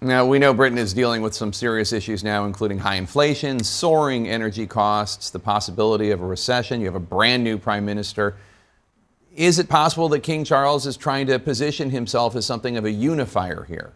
Now, we know Britain is dealing with some serious issues now, including high inflation, soaring energy costs, the possibility of a recession. You have a brand new prime minister. Is it possible that King Charles is trying to position himself as something of a unifier here?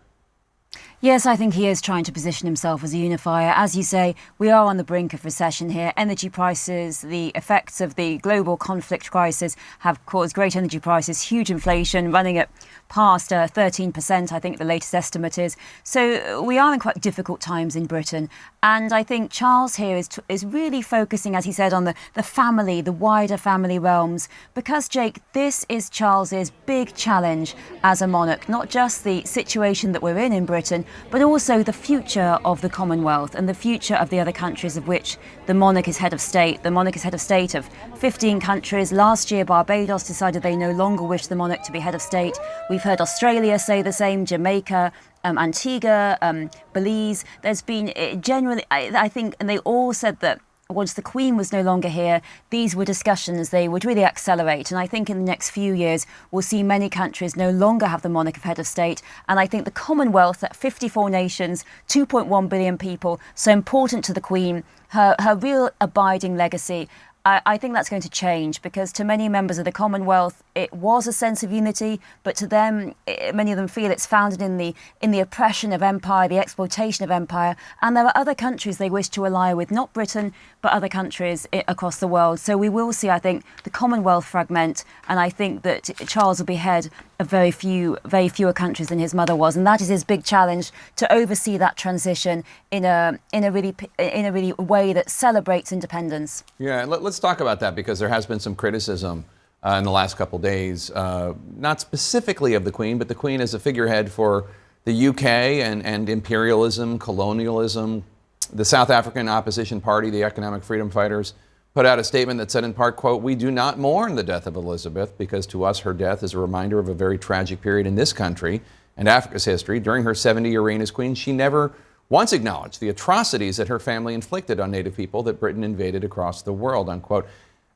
Yes, I think he is trying to position himself as a unifier. As you say, we are on the brink of recession here. Energy prices, the effects of the global conflict crisis have caused great energy prices, huge inflation running at past uh, 13%, I think the latest estimate is. So we are in quite difficult times in Britain. And I think Charles here is, is really focusing, as he said, on the, the family, the wider family realms. Because, Jake, this is Charles's big challenge as a monarch, not just the situation that we're in in Britain, but also the future of the Commonwealth and the future of the other countries of which the monarch is head of state. The monarch is head of state of 15 countries. Last year, Barbados decided they no longer wish the monarch to be head of state. We've heard Australia say the same, Jamaica, um, Antigua, um, Belize. There's been eh, generally, I, I think, and they all said that once the Queen was no longer here, these were discussions they would really accelerate. And I think in the next few years, we'll see many countries no longer have the monarch of head of state. And I think the Commonwealth, at 54 nations, 2.1 billion people, so important to the Queen, her, her real abiding legacy I, I think that's going to change because to many members of the Commonwealth, it was a sense of unity, but to them, it, many of them feel it's founded in the in the oppression of empire, the exploitation of empire, and there are other countries they wish to ally with, not Britain, but other countries eh, across the world. So we will see, I think, the Commonwealth fragment, and I think that Charles will be head of very few, very fewer countries than his mother was, and that is his big challenge to oversee that transition in a in a really in a really way that celebrates independence. Yeah, let, us talk about that because there has been some criticism uh, in the last couple days, uh, not specifically of the Queen, but the Queen as a figurehead for the UK and, and imperialism, colonialism. The South African opposition party, the Economic Freedom Fighters, put out a statement that said in part, quote, we do not mourn the death of Elizabeth because to us her death is a reminder of a very tragic period in this country and Africa's history. During her 70-year reign as queen, she never once acknowledged the atrocities that her family inflicted on Native people that Britain invaded across the world, unquote.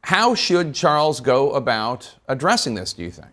How should Charles go about addressing this, do you think?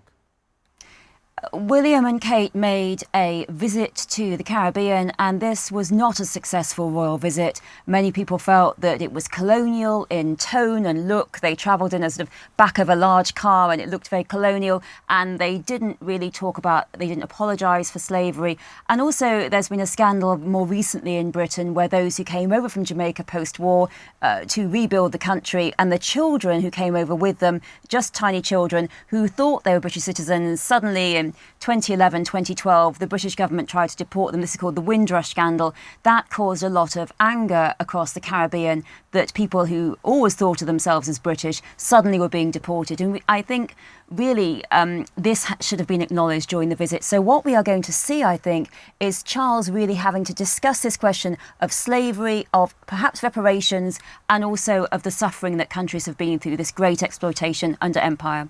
William and Kate made a visit to the Caribbean, and this was not a successful royal visit. Many people felt that it was colonial in tone and look. They travelled in a sort of back of a large car, and it looked very colonial. And they didn't really talk about, they didn't apologise for slavery. And also, there's been a scandal more recently in Britain where those who came over from Jamaica post-war uh, to rebuild the country, and the children who came over with them, just tiny children who thought they were British citizens, suddenly 2011, 2012, the British government tried to deport them. This is called the Windrush scandal. That caused a lot of anger across the Caribbean that people who always thought of themselves as British suddenly were being deported. And I think really um, this should have been acknowledged during the visit. So what we are going to see, I think, is Charles really having to discuss this question of slavery, of perhaps reparations, and also of the suffering that countries have been through, this great exploitation under empire.